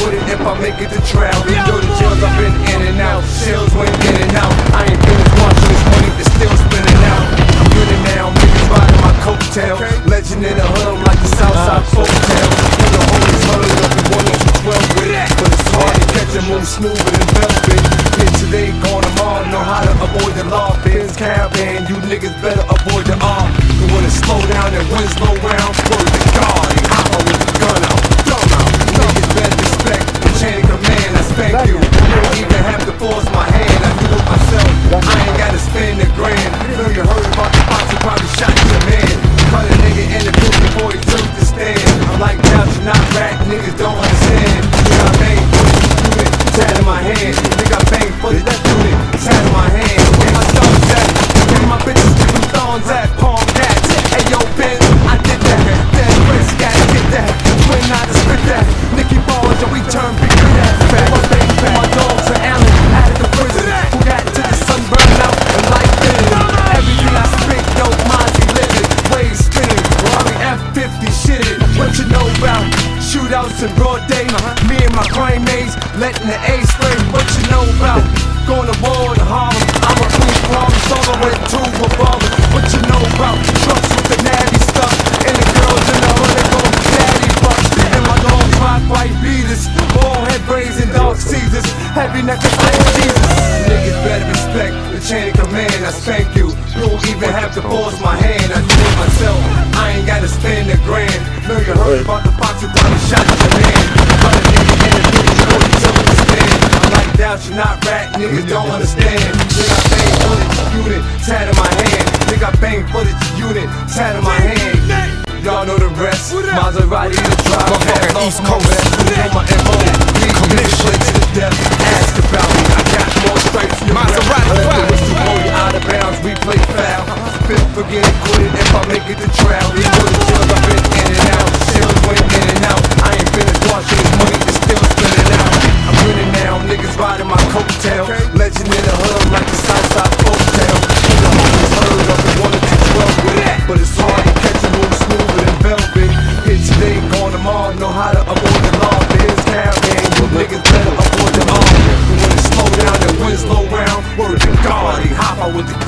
quit it if I make it to trial. You know the jails I've been in and out, shells went in and out. I ain't finished watching this money that's still spinning out. I'm good now, niggas riding my coattail. Legend in the hood, I'm like the Southside folktale. And the homies heard of the one that you 12 with. But it's hard to catch a move smoother than velvet. Hit today, gone tomorrow, know how to avoid the law. Benz caravan, you niggas better day? Me and my crime mates letting the A spray. What you know about going to war in Harlem? I'm a cool problem solver with two revolvers. What you know about trucks with the natty stuff? And the girls in the hood, they go daddy bucks. And my long rock white beaters. Ball head braids and dark Caesars. Heavy necklace like Jesus. Niggas better respect the chain of command. I spank you. You don't even have to force my hand. I do it myself. I ain't gotta spend a grand. Know you heard about the fox who probably shot your man. Cut a nigga in the booth before he took the stand. Like, you not rat, niggas don't understand. Nigga, I bang footage unit, tat in my hand. Nigga, I bang footage unit, tat in my hand. Y'all know the rest. Maserati the drive. East Coast. with the